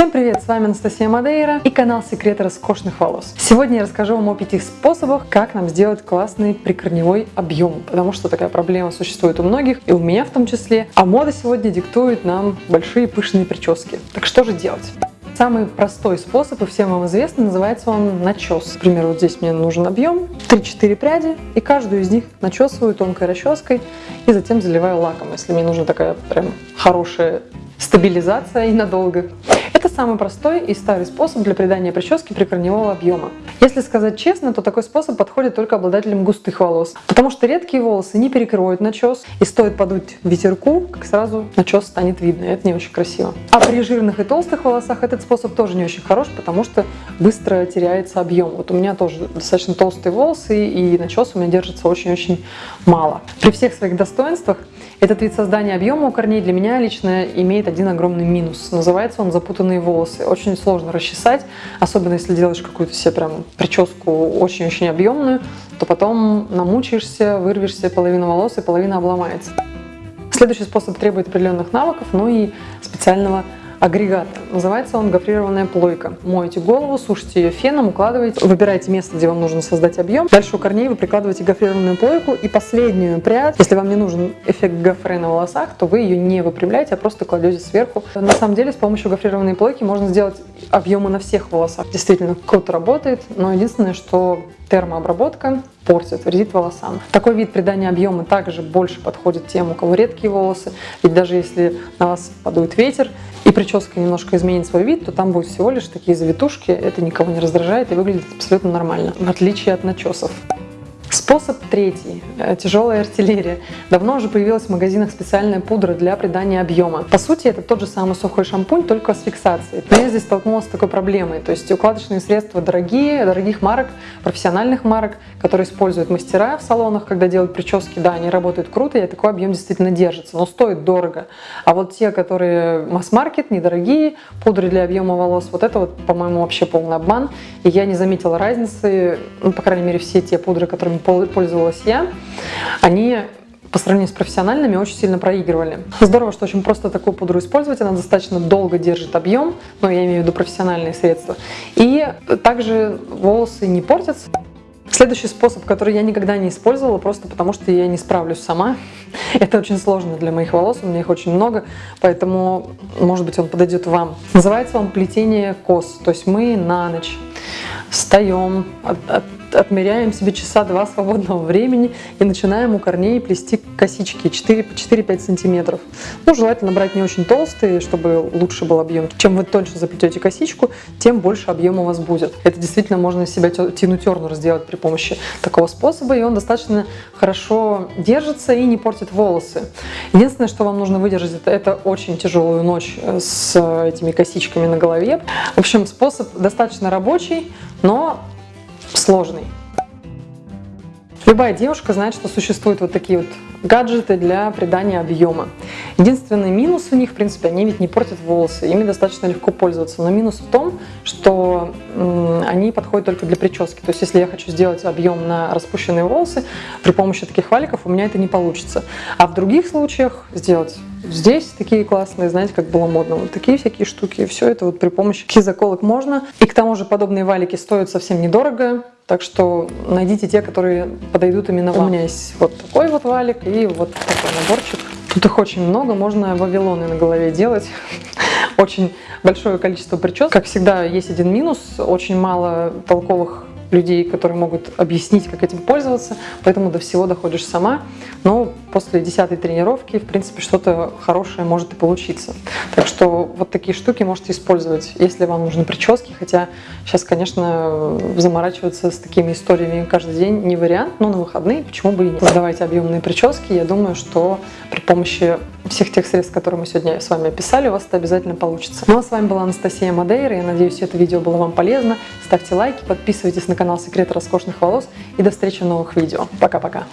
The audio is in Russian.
Всем привет, с вами Анастасия Мадейра и канал Секреты роскошных волос. Сегодня я расскажу вам о пяти способах, как нам сделать классный прикорневой объем, потому что такая проблема существует у многих, и у меня в том числе. А мода сегодня диктует нам большие пышные прически. Так что же делать? Самый простой способ, и всем вам известный, называется он начес. Например, вот здесь мне нужен объем, 3-4 пряди, и каждую из них начесываю тонкой расческой, и затем заливаю лаком, если мне нужна такая прям хорошая стабилизация и надолго. Самый простой и старый способ для придания прически прикорневого объема. Если сказать честно, то такой способ подходит только обладателям густых волос, потому что редкие волосы не перекроют начес, и стоит подуть ветерку, как сразу начес станет видно, и это не очень красиво. А при жирных и толстых волосах этот способ тоже не очень хорош, потому что быстро теряется объем. Вот у меня тоже достаточно толстые волосы, и начес у меня держится очень-очень мало. При всех своих достоинствах этот вид создания объема у корней для меня лично имеет один огромный минус. Называется он запутанные волосы. Очень сложно расчесать, особенно если делаешь какую-то себе прям прическу очень-очень объемную, то потом намучаешься, вырвешься половина волос и половина обломается. Следующий способ требует определенных навыков, но и специального агрегата. Называется он гофрированная плойка. Моете голову, сушите ее феном, укладываете, выбираете место, где вам нужно создать объем. Дальше у корней вы прикладываете гофрированную плойку и последнюю прядь. Если вам не нужен эффект гофре на волосах, то вы ее не выпрямляете, а просто кладете сверху. На самом деле с помощью гофрированной плойки можно сделать объемы на всех волосах. Действительно круто работает, но единственное, что термообработка портит, вредит волосам. Такой вид придания объема также больше подходит тем, у кого редкие волосы. Ведь даже если на вас подует ветер и прическа немножко изменит свой вид, то там будут всего лишь такие завитушки. Это никого не раздражает и выглядит абсолютно нормально, в отличие от начесов. Способ третий. Э, тяжелая артиллерия. Давно уже появилась в магазинах специальная пудра для придания объема. По сути, это тот же самый сухой шампунь, только с фиксацией. Но я здесь столкнулась с такой проблемой. То есть укладочные средства дорогие, дорогих марок, профессиональных марок, которые используют мастера в салонах, когда делают прически, да, они работают круто, и такой объем действительно держится, но стоит дорого. А вот те, которые масс-маркет, недорогие, пудры для объема волос, вот это вот, по-моему, вообще полный обман. И я не заметила разницы, ну, по крайней мере, все те пудры, которыми пользовалась я, они по сравнению с профессиональными очень сильно проигрывали. Здорово, что очень просто такую пудру использовать, она достаточно долго держит объем, но я имею в виду профессиональные средства. И также волосы не портятся. Следующий способ, который я никогда не использовала, просто потому что я не справлюсь сама. Это очень сложно для моих волос, у меня их очень много, поэтому, может быть, он подойдет вам. Называется он плетение кос, то есть мы на ночь встаем, отмеряем себе часа два свободного времени и начинаем у корней плести косички 4-5 сантиметров. Ну, желательно брать не очень толстые, чтобы лучше был объем. Чем вы тоньше заплетете косичку, тем больше объем у вас будет. Это действительно можно из себя тину тернер сделать при помощи такого способа, и он достаточно хорошо держится и не портит волосы. Единственное, что вам нужно выдержать, это, это очень тяжелую ночь с этими косичками на голове. В общем, способ достаточно рабочий, но сложный. Любая девушка знает, что существуют вот такие вот гаджеты для придания объема. Единственный минус у них, в принципе, они ведь не портят волосы, ими достаточно легко пользоваться. Но минус в том, что они подходят только для прически. То есть, если я хочу сделать объем на распущенные волосы, при помощи таких валиков у меня это не получится. А в других случаях сделать Здесь такие классные, знаете, как было модно, вот такие всякие штуки. Все это вот при помощи заколок можно. И к тому же подобные валики стоят совсем недорого. Так что найдите те, которые подойдут именно вам. У меня есть вот такой вот валик и вот такой наборчик. Тут их очень много, можно вавилоны на голове делать. Очень большое количество причесок. Как всегда, есть один минус, очень мало толковых людей, которые могут объяснить, как этим пользоваться, поэтому до всего доходишь сама. Но после десятой тренировки, в принципе, что-то хорошее может и получиться. Так что вот такие штуки можете использовать, если вам нужны прически, хотя сейчас, конечно, заморачиваться с такими историями каждый день не вариант, но на выходные почему бы и нет. Создавайте объемные прически, я думаю, что при помощи всех тех средств, которые мы сегодня с вами описали, у вас это обязательно получится. Ну а с вами была Анастасия Мадейра, я надеюсь, это видео было вам полезно. Ставьте лайки, подписывайтесь на канал Секреты роскошных волос и до встречи в новых видео. Пока-пока!